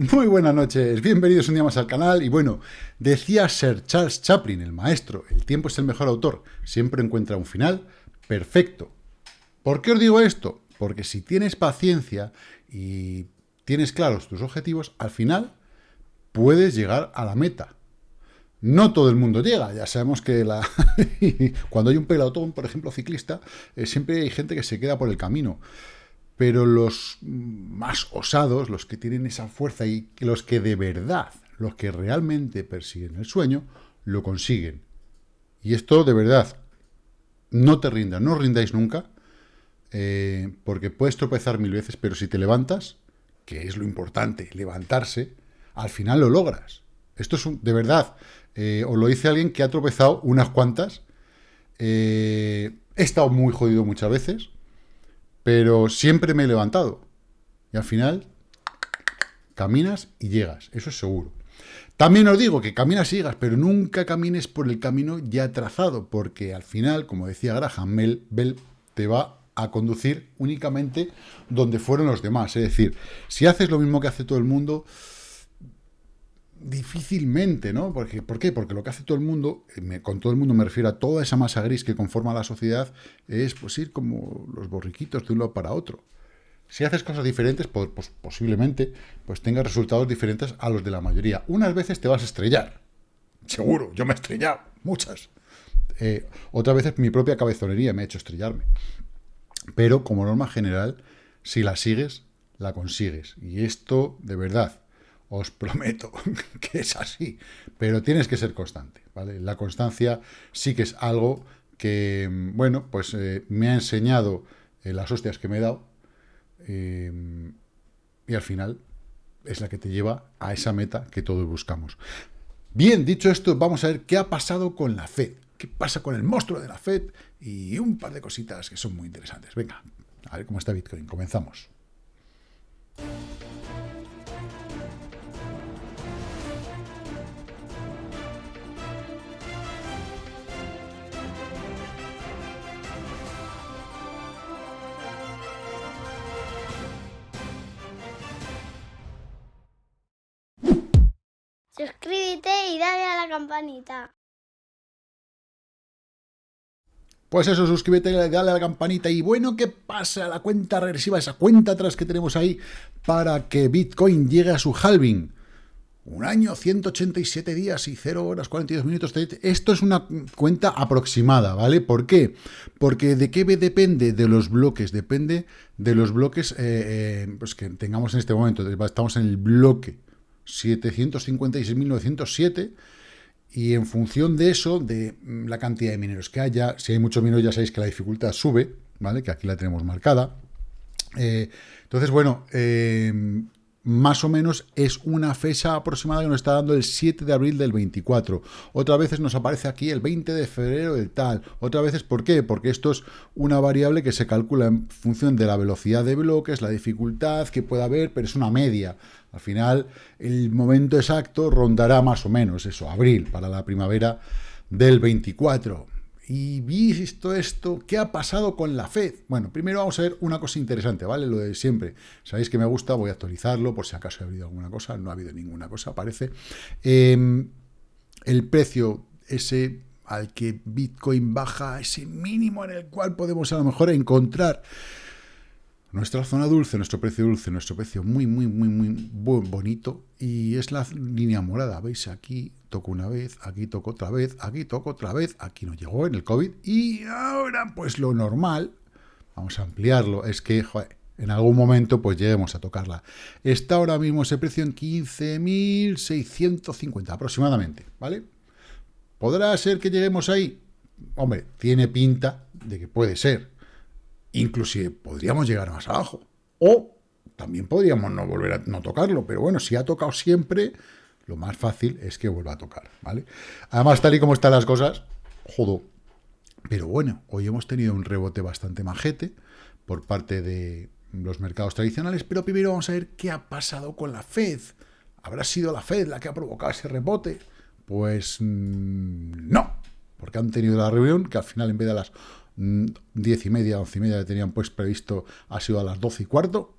Muy buenas noches, bienvenidos un día más al canal. Y bueno, decía Sir Charles Chaplin, el maestro, el tiempo es el mejor autor, siempre encuentra un final perfecto. ¿Por qué os digo esto? Porque si tienes paciencia y tienes claros tus objetivos, al final puedes llegar a la meta. No todo el mundo llega, ya sabemos que cuando hay un pelotón, por ejemplo, ciclista, eh, siempre hay gente que se queda por el camino. Pero los más osados, los que tienen esa fuerza y los que de verdad, los que realmente persiguen el sueño, lo consiguen. Y esto de verdad, no te rindas, no rindáis nunca, eh, porque puedes tropezar mil veces, pero si te levantas, que es lo importante, levantarse, al final lo logras. Esto es de verdad, eh, os lo dice alguien que ha tropezado unas cuantas. Eh, he estado muy jodido muchas veces, pero siempre me he levantado. Y al final, caminas y llegas, eso es seguro. También os digo que caminas y llegas, pero nunca camines por el camino ya trazado, porque al final, como decía Graham Bell, te va a conducir únicamente donde fueron los demás. Es decir, si haces lo mismo que hace todo el mundo, difícilmente, ¿no? Porque, ¿Por qué? Porque lo que hace todo el mundo, eh, con todo el mundo me refiero a toda esa masa gris que conforma la sociedad, es pues ir como los borriquitos de un lado para otro. Si haces cosas diferentes, pues, pues, posiblemente pues tengas resultados diferentes a los de la mayoría. Unas veces te vas a estrellar. Seguro, yo me he estrellado, muchas. Eh, otras veces mi propia cabezonería me ha hecho estrellarme. Pero como norma general, si la sigues, la consigues. Y esto, de verdad, os prometo que es así, pero tienes que ser constante, ¿vale? La constancia sí que es algo que, bueno, pues eh, me ha enseñado eh, las hostias que me he dado eh, y al final es la que te lleva a esa meta que todos buscamos. Bien, dicho esto, vamos a ver qué ha pasado con la FED, qué pasa con el monstruo de la FED y un par de cositas que son muy interesantes. Venga, a ver cómo está Bitcoin. Comenzamos. Y dale a la campanita. Pues eso, suscríbete dale a la campanita. Y bueno, ¿qué pasa? La cuenta regresiva, esa cuenta atrás que tenemos ahí para que Bitcoin llegue a su halving. Un año, 187 días y 0 horas, 42 minutos. Esto es una cuenta aproximada, ¿vale? ¿Por qué? Porque de qué depende de los bloques, depende de los bloques eh, eh, pues que tengamos en este momento. Estamos en el bloque 756.907 y en función de eso, de mm, la cantidad de mineros que haya, si hay muchos mineros ya sabéis que la dificultad sube, ¿vale? Que aquí la tenemos marcada. Eh, entonces, bueno, eh, más o menos es una fecha aproximada que nos está dando el 7 de abril del 24. Otras veces nos aparece aquí el 20 de febrero del tal. Otras veces, ¿por qué? Porque esto es una variable que se calcula en función de la velocidad de bloques, la dificultad que pueda haber, pero es una media. Al final, el momento exacto rondará más o menos eso, abril, para la primavera del 24. Y visto esto, ¿qué ha pasado con la Fed? Bueno, primero vamos a ver una cosa interesante, ¿vale? Lo de siempre. Sabéis que me gusta, voy a actualizarlo por si acaso ha habido alguna cosa. No ha habido ninguna cosa, parece. Em, el precio ese al que Bitcoin baja, ese mínimo en el cual podemos a lo mejor encontrar nuestra zona dulce, nuestro precio dulce, nuestro precio muy, muy, muy, muy bonito. Y es la línea morada. ¿Veis? Aquí toco una vez, aquí toco otra vez, aquí toco otra vez. Aquí no llegó en el COVID. Y ahora, pues lo normal, vamos a ampliarlo, es que, en algún momento pues lleguemos a tocarla. Está ahora mismo ese precio en 15.650 aproximadamente, ¿vale? ¿Podrá ser que lleguemos ahí? Hombre, tiene pinta de que puede ser. Inclusive podríamos llegar más abajo. O también podríamos no volver a no tocarlo, pero bueno, si ha tocado siempre, lo más fácil es que vuelva a tocar, ¿vale? Además, tal y como están las cosas, jodo. Pero bueno, hoy hemos tenido un rebote bastante majete por parte de los mercados tradicionales, pero primero vamos a ver qué ha pasado con la Fed. ¿Habrá sido la Fed la que ha provocado ese rebote? Pues mm, no, porque han tenido la reunión que al final en vez de las 10 y media, 11 y media que tenían pues previsto, ha sido a las 12 y cuarto.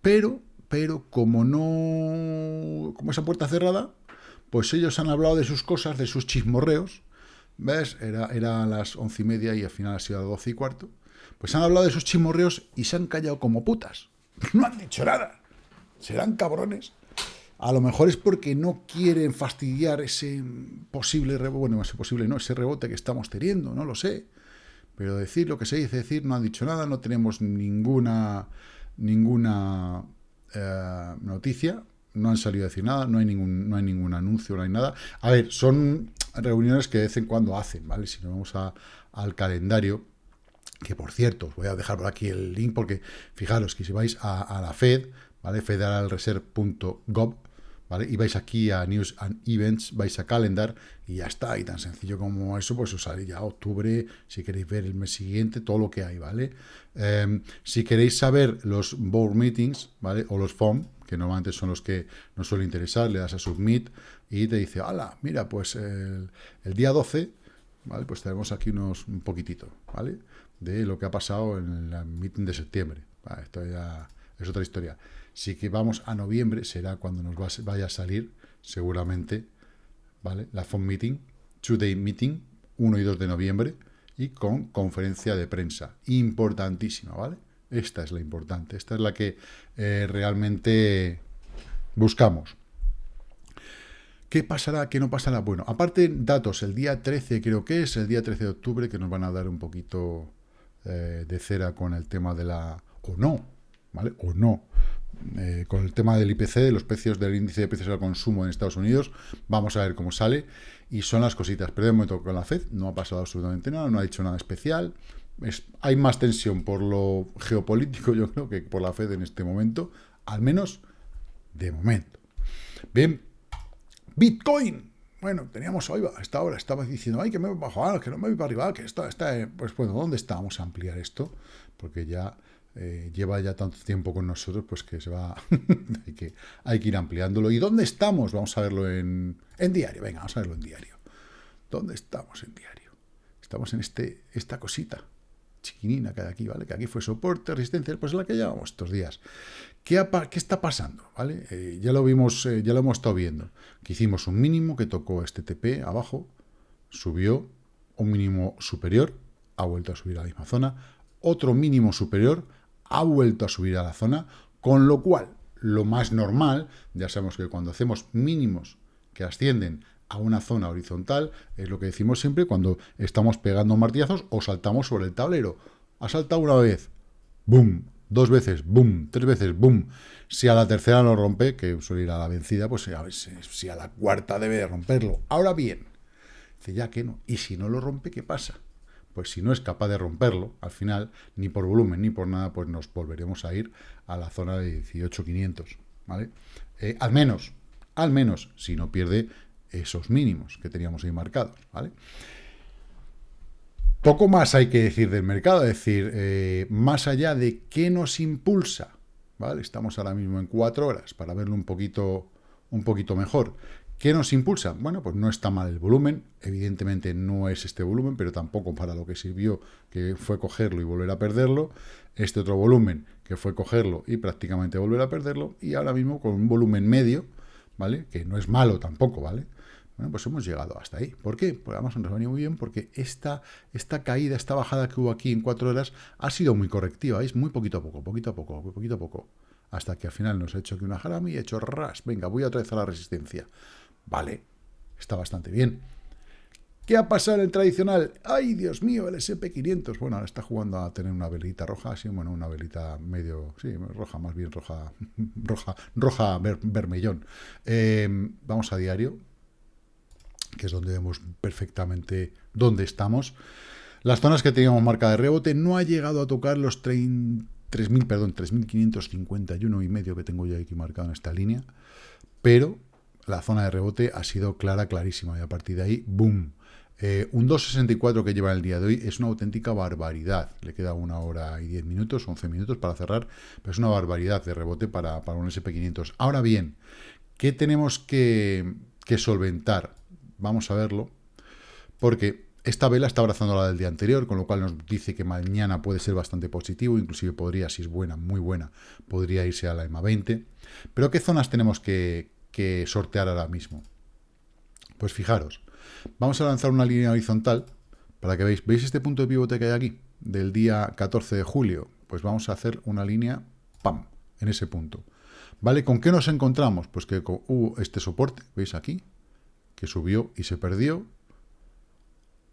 pero, pero como no... como esa puerta cerrada, pues ellos han hablado de sus cosas, de sus chismorreos, ¿ves? Era, era a las once y media y al final ha sido a las doce y cuarto. Pues han hablado de sus chismorreos y se han callado como putas. No han dicho nada. Serán cabrones. A lo mejor es porque no quieren fastidiar ese posible rebote, bueno, ese posible no, ese rebote que estamos teniendo, no lo sé. Pero decir lo que se dice decir, no han dicho nada, no tenemos ninguna, ninguna eh, noticia, no han salido a decir nada, no hay, ningún, no hay ningún anuncio, no hay nada. A ver, son reuniones que de vez en cuando hacen, ¿vale? Si nos vamos a, al calendario, que por cierto, os voy a dejar por aquí el link porque fijaros que si vais a, a la Fed, ¿vale? federalreserve.gov, ¿vale? Y vais aquí a News and Events, vais a Calendar y ya está. Y tan sencillo como eso, pues os sale ya octubre, si queréis ver el mes siguiente, todo lo que hay, ¿vale? Eh, si queréis saber los board meetings, ¿vale? O los FOM, que normalmente son los que nos suelen interesar, le das a Submit y te dice, hala, mira, pues el, día 12, ¿vale? Pues tenemos aquí unos un poquitito, ¿vale? De lo que ha pasado en el meeting de septiembre. Esto ya es otra historia. Si que vamos a noviembre, será cuando nos vaya a salir, seguramente, ¿vale? La phone meeting, two-day meeting, 1 y 2 de noviembre, y con conferencia de prensa. Importantísima, ¿vale? Esta es la importante, esta es la que eh, realmente buscamos. ¿Qué pasará? ¿Qué no pasará? Bueno, aparte datos, el día 13 creo que es, el día 13 de octubre, que nos van a dar un poquito eh, de cera con el tema de la... o no, ¿vale? O no, eh, con el tema del IPC, de los precios del índice de precios al consumo en Estados Unidos. Vamos a ver cómo sale. Y son las cositas. Pero de momento con la FED no ha pasado absolutamente nada, no ha dicho nada especial. Es, hay más tensión por lo geopolítico, yo creo, que por la FED en este momento. Al menos de momento. Bien, Bitcoin. Bueno, teníamos hoy, hasta ahora estaba diciendo, ay, que me voy para abajo, que no me voy para arriba, que está, está, pues bueno, ¿dónde está? Vamos a ampliar esto, porque ya eh, lleva ya tanto tiempo con nosotros, pues que se va, hay, que, hay que ir ampliándolo. ¿Y dónde estamos? Vamos a verlo en, en diario, venga, vamos a verlo en diario. ¿Dónde estamos en diario? Estamos en este, esta cosita chiquinina que hay aquí, ¿vale? Que aquí fue soporte, resistencia, pues es la que llevamos estos días. ¿Qué, qué está pasando? ¿Vale? Eh, ya lo vimos, eh, ya lo hemos estado viendo. Que hicimos un mínimo que tocó este TP abajo, subió, un mínimo superior, ha vuelto a subir a la misma zona, otro mínimo superior, ha vuelto a subir a la zona, con lo cual, lo más normal, ya sabemos que cuando hacemos mínimos que ascienden a una zona horizontal, es lo que decimos siempre cuando estamos pegando martillazos o saltamos sobre el tablero. Ha saltado una vez, boom, dos veces, boom, tres veces, boom. Si a la tercera no rompe, que suele ir a la vencida, pues a ver si a la cuarta debe de romperlo. Ahora bien, dice ya que no. Y si no lo rompe, ¿qué pasa? Pues si no es capaz de romperlo, al final, ni por volumen ni por nada, pues nos volveremos a ir a la zona de 18.500, ¿vale? Eh, al menos, al menos, si no pierde esos mínimos que teníamos ahí marcados, ¿vale? Poco más hay que decir del mercado, es decir, eh, más allá de qué nos impulsa, ¿vale? Estamos ahora mismo en cuatro horas para verlo un poquito, un poquito mejor. ¿Qué nos impulsa? Bueno, pues no está mal el volumen, evidentemente no es este volumen, pero tampoco para lo que sirvió, que fue cogerlo y volver a perderlo, este otro volumen, que fue cogerlo y prácticamente volver a perderlo, y ahora mismo con un volumen medio, ¿vale? Que no es malo tampoco, ¿vale? Bueno, pues hemos llegado hasta ahí. ¿Por qué? Pues además nos ha venido muy bien porque esta, esta caída, esta bajada que hubo aquí en cuatro horas ha sido muy correctiva, es muy poquito a poco, poquito a poco, poquito a poco, hasta que al final nos ha hecho aquí una jarami y ha hecho ras, venga, voy a la resistencia. Vale, está bastante bien. ¿Qué ha pasado en el tradicional? ¡Ay, Dios mío, el SP500! Bueno, ahora está jugando a tener una velita roja, sí, bueno, una velita medio, sí, roja, más bien roja, roja, roja vermellón. Em, vamos a diario, que es donde vemos perfectamente dónde estamos. Las zonas que teníamos marca de rebote no ha llegado a tocar los 3.000, perdón, 3.551 y medio que tengo yo aquí marcado en esta línea, pero la zona de rebote ha sido clara, clarísima, y a partir de ahí, ¡boom! Eh, un 2.64 que lleva el día de hoy es una auténtica barbaridad. Le queda una hora y 10 minutos, 11 minutos para cerrar, pero es una barbaridad de rebote para, para un SP500. Ahora bien, ¿qué tenemos que, que solventar? Vamos a verlo, porque esta vela está abrazando la del día anterior, con lo cual nos dice que mañana puede ser bastante positivo, inclusive podría, si es buena, muy buena, podría irse a la EMA 20. Pero ¿qué zonas tenemos que, que sortear ahora mismo? Pues fijaros, vamos a lanzar una línea horizontal para que veáis, ¿veis este punto de pivote que hay aquí? Del día 14 de julio, pues vamos a hacer una línea, ¡pam!, en ese punto. ¿Vale? ¿Con qué nos encontramos? Pues que hubo este soporte, ¿veis aquí? Que subió y se perdió.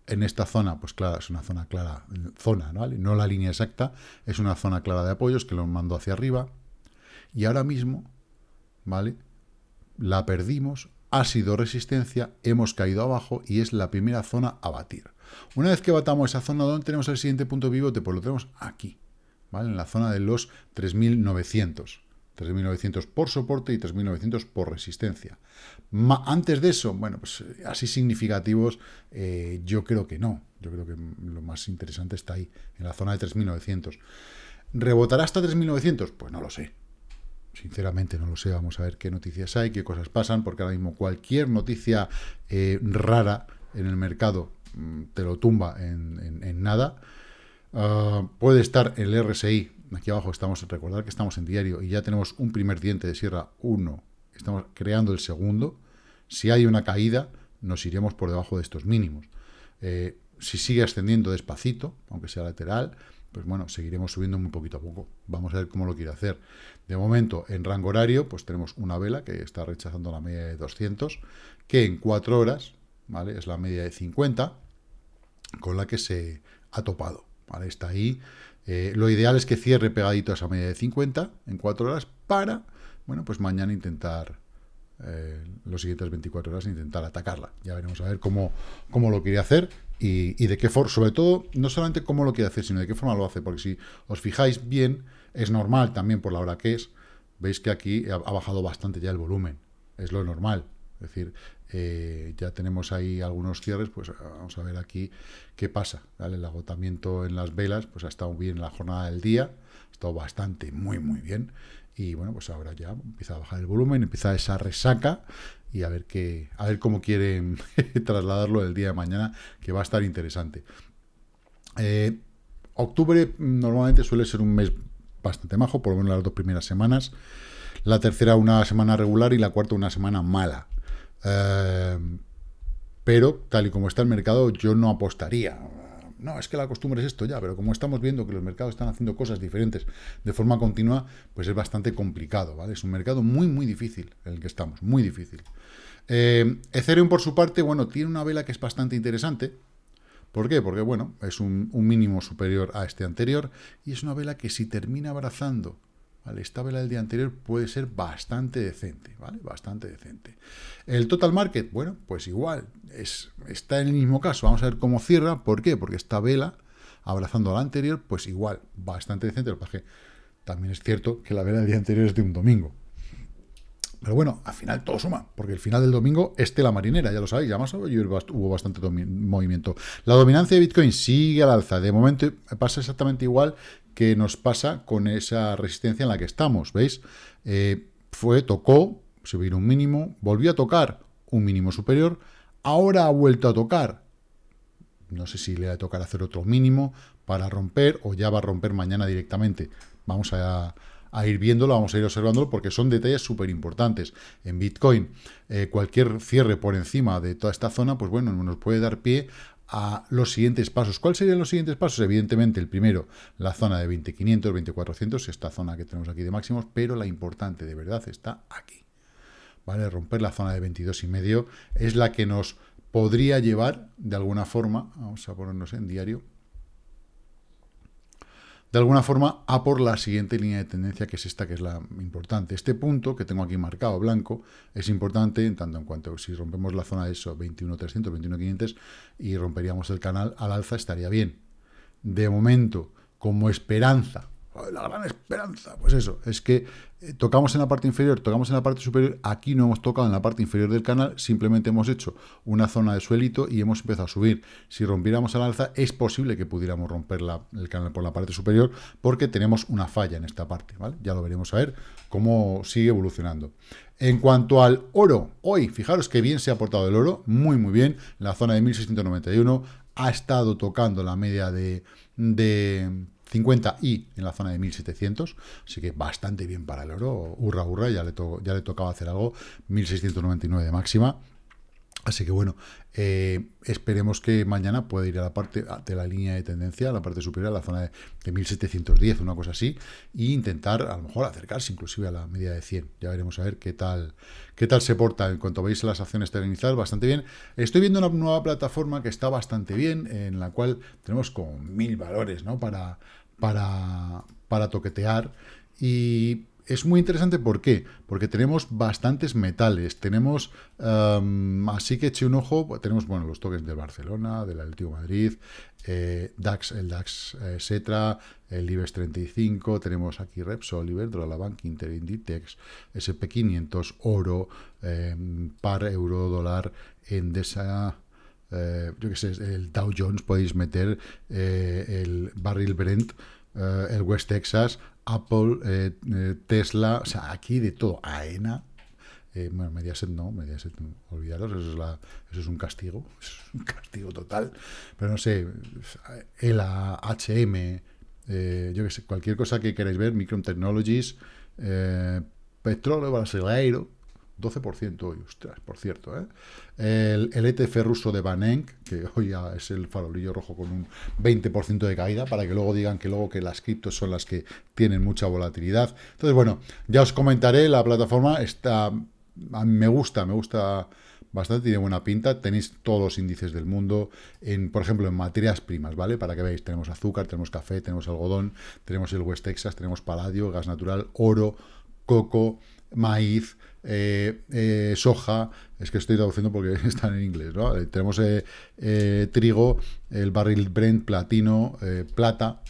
En esta zona, pues claro, es una zona clara, zona, ¿vale? No la línea exacta, es una zona clara de apoyos que lo mando hacia arriba. Y ahora mismo, ¿vale? La perdimos, ha sido resistencia, hemos caído abajo y es la primera zona a batir. Una vez que batamos esa zona, ¿dónde tenemos el siguiente punto pivote? Pues lo tenemos aquí, ¿vale? En la zona de los 3.900. 3.900 por soporte y 3.900 por resistencia. antes de eso, bueno, pues eh, así significativos, eh, yo creo que no. Yo creo que lo más interesante está ahí, en la zona de 3.900. ¿Rebotará hasta 3.900? Pues no lo sé. Sinceramente no lo sé. Vamos a ver qué noticias hay, qué cosas pasan, porque ahora mismo cualquier noticia eh, rara en el mercado mm, te lo tumba en, nada. Ah, puede estar el RSI aquí abajo estamos, recordar que estamos en diario y ya tenemos un primer diente de sierra 1, estamos creando el segundo, si hay una caída nos iremos por debajo de estos mínimos. Eh, si sigue ascendiendo despacito, aunque sea lateral, pues bueno, seguiremos subiendo muy poquito a poco. Vamos a ver cómo lo quiere hacer. De momento, en rango horario, pues tenemos una vela que está rechazando la media de 200, que en 4 horas, ¿vale? Es la media de 50, con la que se ha topado, ¿vale? Está ahí, eh, lo ideal es que cierre pegadito a esa media de 50 en 4 horas para, bueno, pues mañana intentar, eh, los siguientes 24 horas, intentar atacarla. Ya veremos a ver cómo, cómo lo quiere hacer y, de qué forma, sobre todo, no solamente cómo lo quiere hacer, sino de qué forma lo hace, porque si os fijáis bien, es normal también por la hora que es, veis que aquí ha bajado bastante ya el volumen, es lo normal, es decir, eh, ya tenemos ahí algunos cierres, pues vamos a ver aquí qué pasa. El agotamiento en las velas, pues ha estado bien la jornada del día, estado bastante, muy, muy bien. Y bueno, pues ahora ya empieza a bajar el volumen, empieza esa resaca y a ver qué, a ver cómo quieren trasladarlo el día de mañana, que va a estar interesante. Eh, octubre normalmente suele ser un mes bastante majo, por lo menos las dos primeras semanas. La tercera una semana regular y la cuarta una semana mala. Eh, pero, tal y como está el mercado, yo no apostaría. No, es que la costumbre es esto ya, pero como estamos viendo que los mercados están haciendo cosas diferentes de forma continua, pues es bastante complicado, ¿vale? Es un mercado muy, muy difícil en el que estamos, muy difícil. Eh, Ethereum, por su parte, bueno, tiene una vela que es bastante interesante. ¿Por qué? Porque, bueno, es un mínimo superior a este anterior y es una vela que si termina abrazando esta vela del día anterior puede ser bastante decente, ¿vale? Bastante decente. El total market, bueno, pues igual, es, está en el mismo caso. Vamos a ver cómo cierra. ¿Por qué? Porque esta vela, abrazando a la anterior, pues igual, bastante decente. Lo que también es cierto que la vela del día anterior es de un domingo. Pero bueno, al final todo suma, porque el final del domingo es la marinera, ya lo sabéis, ya más hubo bastante movimiento. La dominancia de Bitcoin sigue al alza, de momento pasa exactamente igual que nos pasa con esa resistencia en la que estamos, ¿veis? Eh, fue, tocó, subir un mínimo, volvió a tocar un mínimo superior, ahora ha vuelto a tocar, no sé si le va a tocar hacer otro mínimo para romper, o ya va a romper mañana directamente, vamos a, ir viéndolo, vamos a ir observándolo, porque son detalles súper importantes. En Bitcoin, eh, cualquier cierre por encima de toda esta zona, pues bueno, nos puede dar pie a los siguientes pasos. ¿Cuáles serían los siguientes pasos? Evidentemente, el primero, la zona de 20.500, 20.400, esta zona que tenemos aquí de máximos, pero la importante de verdad está aquí. ¿Vale? Romper la zona de 22,5 es la que nos podría llevar, de alguna forma, vamos a ponernos en diario, de alguna forma a por la siguiente línea de tendencia, que es esta, que es la importante. Este punto, que tengo aquí marcado blanco, es importante en tanto en cuanto si rompemos la zona de eso, 21.300, 21.500, y romperíamos el canal al alza, estaría bien. De momento, como esperanza, la gran esperanza, pues eso, es que eh, tocamos en la parte inferior, tocamos en la parte superior, aquí no hemos tocado en la parte inferior del canal, simplemente hemos hecho una zona de suelito y hemos empezado a subir. Si rompiéramos al alza, es posible que pudiéramos romper el canal por la parte superior, porque tenemos una falla en esta parte, ¿vale? Ya lo veremos a ver cómo sigue evolucionando. En cuanto al oro, hoy, fijaros que bien se ha portado el oro, muy muy bien, la zona de 1691 ha estado tocando la media de, de 50 y en la zona de 1700, así que bastante bien para el oro, hurra, hurra, ya le, ya le tocaba hacer algo, 1699 de máxima, Así que bueno, eh, esperemos que mañana pueda ir a la parte de la línea de tendencia, a la parte superior, a la zona de, 1710, una cosa así, e intentar a lo mejor acercarse inclusive a la media de 100. Ya veremos a ver qué tal, qué tal se porta. En cuanto veis las acciones terrenizadas, bastante bien. Estoy viendo una nueva plataforma que está bastante bien, en la cual tenemos como mil valores ¿no? para, para, para toquetear. Y es muy interesante, ¿por qué? Porque tenemos bastantes metales, tenemos, em, así que eche un ojo, tenemos, bueno, los tokens de Barcelona, del Atlético Madrid, eh, DAX, el DAX eh, Setra, el IBEX 35, tenemos aquí Repsol, Iberdrola, Bank Inter, Inditex, SP500, oro, em, par, euro, dólar, Endesa, eh, yo qué sé, el Dow Jones, podéis meter el barril Brent, el West Texas, Apple, eh, eh, Tesla, o sea, aquí de todo, AENA, eh, bueno, Mediaset no, Mediaset, olvidaros, eso es, un castigo, es un castigo total, pero no sé, ELA, HM, yo qué sé, cualquier cosa que queráis ver, Micron Technologies, petróleo brasileiro, 12% hoy, ostras, por cierto. ¿eh? El, ETF ruso de Banenk, que hoy ya es el farolillo rojo con un 20% de caída, para que luego digan que luego que las criptos son las que tienen mucha volatilidad. Entonces, bueno, ya os comentaré, la plataforma está, me gusta, me gusta bastante, tiene buena pinta, tenéis todos los índices del mundo, en, por ejemplo, en materias primas, ¿vale? Para que veáis, tenemos azúcar, tenemos café, tenemos algodón, tenemos el West Texas, tenemos paladio, gas natural, oro, coco, maíz, eh, eh, soja, es que estoy traduciendo porque están en inglés, ¿no? Eh, tenemos trigo, el barril Brent, platino, plata,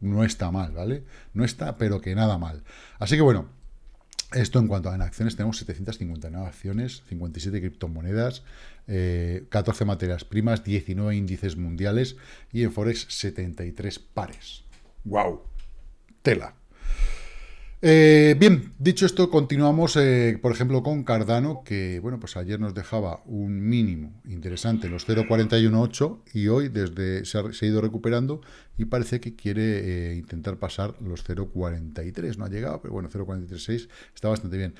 no está mal, ¿vale? No está, pero que nada mal. Así que bueno, esto en cuanto a acciones, tenemos 759 acciones, 57 criptomonedas, 14 materias primas, 19 índices mundiales y en Forex 73 pares. ¡Wow! Tela. Eh, bien, dicho esto, continuamos, eh, por ejemplo, con Cardano, que, bueno, pues ayer nos dejaba un mínimo interesante, los 0.418, y hoy desde se ha, ido recuperando y parece que quiere eh, intentar pasar los 0.43. No ha llegado, pero bueno, 0.436 está bastante bien.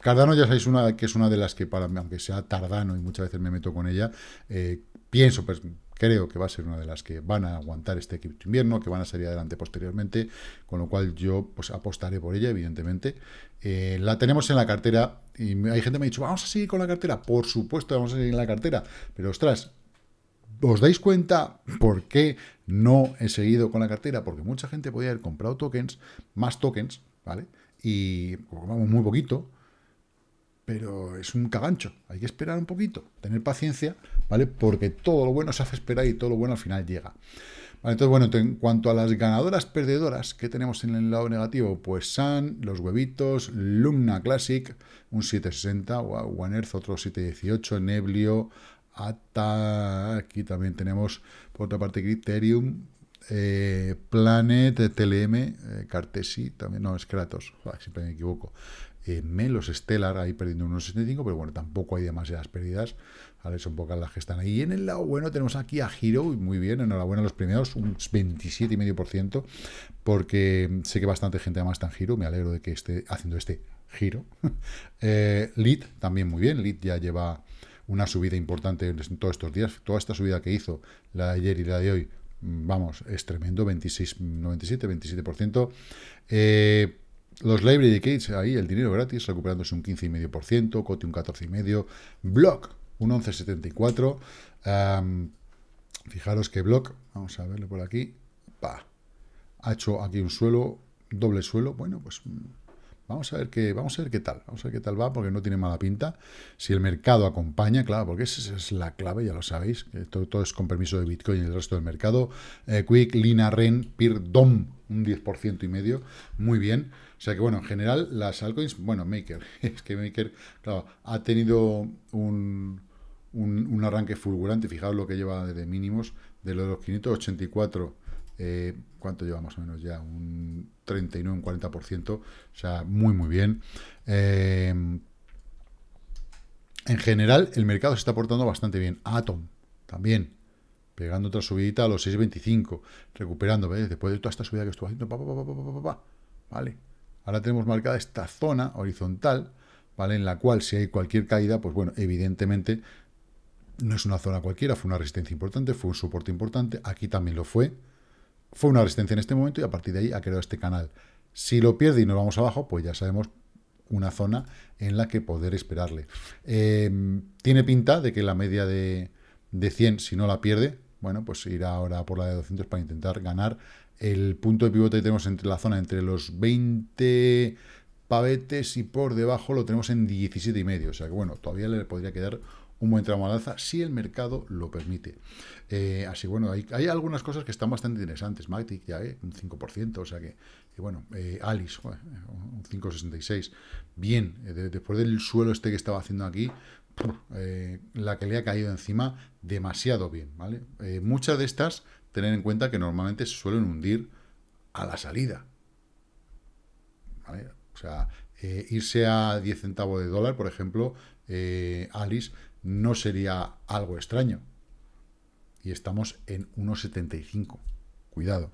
Cardano ya sabéis una, que es una de las que, para aunque sea tardano y muchas veces me meto con ella, pienso, pues creo que va a ser una de las que van a aguantar este cripto invierno, que van a salir adelante posteriormente, con lo cual yo pues apostaré por ella, evidentemente. Eh, la tenemos en la cartera, y hay gente que me ha dicho, vamos a seguir con la cartera, por supuesto vamos a seguir en la cartera, pero ostras, ¿os dais cuenta por qué no he seguido con la cartera? Porque mucha gente podía haber comprado tokens, más tokens, ¿vale? Y vamos muy poquito, pero es un cagancho. Hay que esperar un poquito, tener paciencia, ¿vale? Porque todo lo bueno se hace esperar y todo lo bueno al final llega. entonces, bueno, en cuanto a las ganadoras perdedoras que tenemos en el lado negativo, pues Sun, los huevitos, Lumna Classic, un 760, One Earth otro 718, Neblio, Ata, aquí también tenemos por otra parte Criterium, eh, Planet, TLM, eh, Cartesi, también, no, es Kratos, siempre me equivoco, eh, Melos Stellar ahí perdiendo unos 75, pero bueno, tampoco hay demasiadas pérdidas, ¿vale? Son pocas las que están ahí. Y en el lado bueno tenemos aquí a Hero, muy bien, enhorabuena a los primeros, un 27,5%, porque sé que bastante gente además está en Hero, me alegro de que esté haciendo este giro. eh, Lead también muy bien, Lead ya lleva una subida importante en todos estos días, toda esta subida que hizo, la de ayer y la de hoy, vamos, es tremendo, 26, 97, 27%. Eh, los Library Dedicates, ahí el dinero gratis, recuperándose un 15,5%, Coti un 14,5%, Block un 11,74%. fijaros que Block, vamos a verlo por aquí, pa, ha hecho aquí un suelo, doble suelo, bueno, pues Vamos a ver qué, vamos a ver qué tal, vamos a ver qué tal va, porque no tiene mala pinta. Si el mercado acompaña, claro, porque esa es la clave, ya lo sabéis, todo, es con permiso de Bitcoin y el resto del mercado. Eh, Quick, Lina, Ren, Peer, DOM, un 10% y medio, muy bien. O sea que, bueno, en general, las altcoins, bueno, Maker, es que Maker, claro, ha tenido un, un, arranque fulgurante, fijaos lo que lleva de mínimos, de los 584 eh, ¿cuánto lleva más o menos ya? Un 39, un 40%, o sea, muy, muy bien. Eh, en general, el mercado se está portando bastante bien. Atom, también, pegando otra subidita a los 6.25, recuperando, ¿ves? Después de toda esta subida que estuvo haciendo, pa, pa, pa, ¿vale? Ahora tenemos marcada esta zona horizontal, ¿vale? En la cual si hay cualquier caída, pues bueno, evidentemente no es una zona cualquiera, fue una resistencia importante, fue un soporte importante, aquí también lo fue, fue una resistencia en este momento y a partir de ahí ha creado este canal. Si lo pierde y nos vamos abajo, pues ya sabemos una zona en la que poder esperarle. Em, tiene pinta de que la media de, de 100, si no la pierde, bueno, pues irá ahora por la de 200 para intentar ganar el punto de pivote que tenemos entre la zona entre los 20 pavetes y por debajo lo tenemos en 17 y medio. O sea que bueno, todavía le podría quedar un buen tramo al alza si el mercado lo permite. Eh, así bueno, hay, algunas cosas que están bastante interesantes. Matic ya, eh, un 5%, o sea que, bueno, eh, Alice, un 5,66. Bien, después del suelo este que estaba haciendo aquí, la que le ha caído encima, demasiado bien, ¿vale? muchas de estas, tener en cuenta que normalmente se suelen hundir a la salida. O sea, irse a 10 centavos de dólar, por ejemplo, Alice no sería algo extraño. Y estamos en 1,75. Cuidado.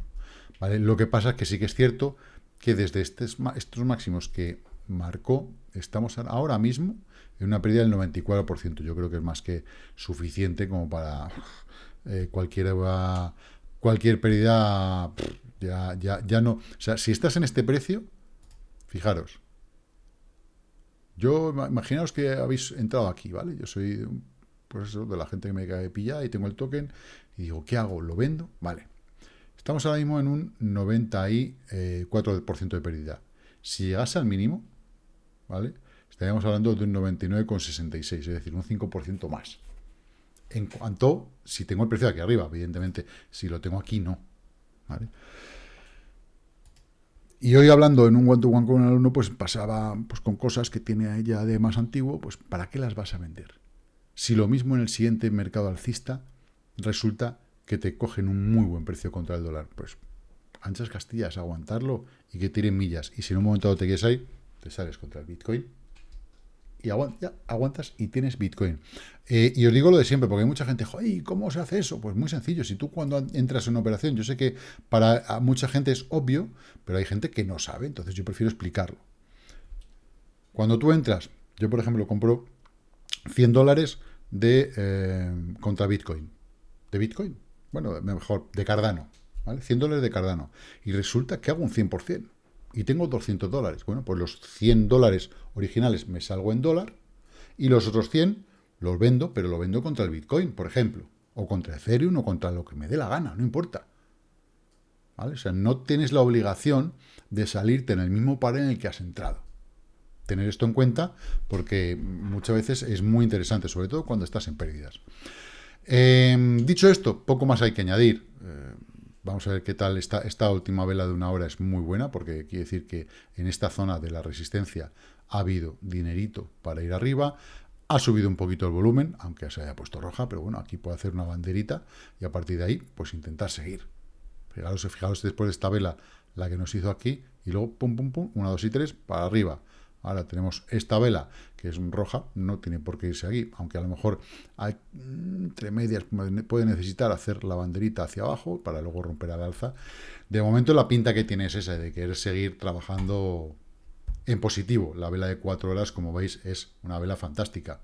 ¿Vale? Lo que pasa es que sí que es cierto que desde estos, estos máximos que marcó, estamos ahora mismo en una pérdida del 94%. Yo creo que es más que suficiente como para eh, cualquier, cualquier pérdida, ya, ya, ya no... O sea, si estás en este precio, fijaros, yo, imaginaos que habéis entrado aquí, ¿vale? Yo soy pues eso, de la gente que me cae pillada y tengo el token y digo, ¿qué hago? ¿Lo vendo? Vale. Estamos ahora mismo en un 94% de pérdida. Si llegase al mínimo, ¿vale? Estaríamos hablando de un 99,66, es decir, un 5% más. En cuanto, si tengo el precio aquí arriba, evidentemente, si lo tengo aquí, no. ¿Vale? Y hoy hablando en un one-to-one con un alumno, pues pasaba pues, con cosas que tiene ella de más antiguo, pues ¿para qué las vas a vender? Si lo mismo en el siguiente mercado alcista resulta que te cogen un muy buen precio contra el dólar, pues anchas castillas, aguantarlo y que tiren millas. Y si en un momento dado te quedes ahí, te sales contra el Bitcoin y aguantas y tienes Bitcoin. Eh, y os digo lo de siempre, porque hay mucha gente, ¿y cómo se hace eso? Pues muy sencillo, si tú cuando entras en una operación, yo sé que para mucha gente es obvio, pero hay gente que no sabe, entonces yo prefiero explicarlo. Cuando tú entras, yo por ejemplo compro 100 dólares de eh, contra Bitcoin. ¿De Bitcoin? Bueno, mejor, de Cardano. ¿vale? 100 dólares de Cardano. Y resulta que hago un 100% y tengo 200 dólares. Bueno, pues los 100 dólares originales me salgo en dólar y los otros 100 los vendo, pero lo vendo contra el Bitcoin, por ejemplo, o contra Ethereum o contra lo que me dé la gana, no importa. ¿Vale? O sea, no tienes la obligación de salirte en el mismo par en el que has entrado. Tener esto en cuenta porque muchas veces es muy interesante, sobre todo cuando estás en pérdidas. Em, dicho esto, poco más hay que añadir. Eh, Vamos a ver qué tal esta, esta última vela de una hora es muy buena, porque quiere decir que en esta zona de la resistencia ha habido dinerito para ir arriba, ha subido un poquito el volumen, aunque se haya puesto roja, pero bueno, aquí puede hacer una banderita y a partir de ahí, pues intentar seguir. Fijaros, fijaros después de esta vela, la que nos hizo aquí, y luego pum, pum, pum, una, dos y tres, para arriba. Ahora tenemos esta vela, que es roja, no tiene por qué irse aquí, aunque a lo mejor hay, mm, entre medias puede necesitar hacer la banderita hacia abajo para luego romper al alza. De momento la pinta que tiene es esa, de querer seguir trabajando en positivo. La vela de cuatro horas, como veis, es una vela fantástica.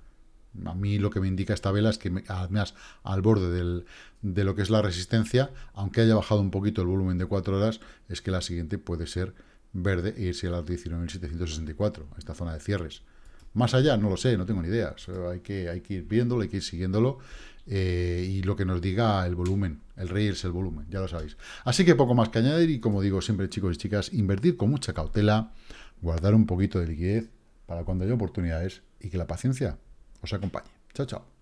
A mí lo que me indica esta vela es que, además, al borde de lo que es la resistencia, aunque haya bajado un poquito el volumen de cuatro horas, es que la siguiente puede ser verde e irse a las 19.764, esta zona de cierres. Más allá, no lo sé, no tengo ni idea. hay, que, hay que ir viéndolo, hay que ir siguiéndolo. Eh, y lo que nos diga el volumen, el rey es el volumen, ya lo sabéis. Así que poco más que añadir y como digo siempre chicos y chicas, invertir con mucha cautela, guardar un poquito de liquidez para cuando haya oportunidades y que la paciencia os acompañe. Chao, chao.